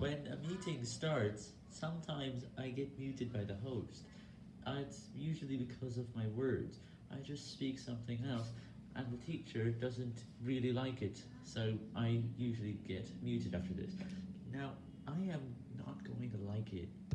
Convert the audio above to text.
When a meeting starts, sometimes I get muted by the host. It's usually because of my words. I just speak something else, and the teacher doesn't really like it, so I usually get muted after this. Now, I am not going to like it.